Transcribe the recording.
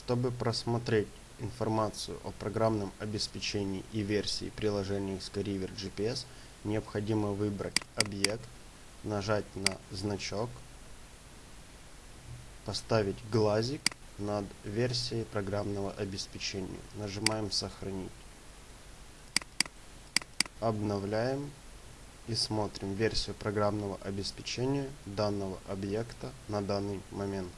Чтобы просмотреть информацию о программном обеспечении и версии приложения Skyriver GPS, необходимо выбрать объект, нажать на значок, поставить глазик над версией программного обеспечения. Нажимаем «Сохранить». Обновляем и смотрим версию программного обеспечения данного объекта на данный момент.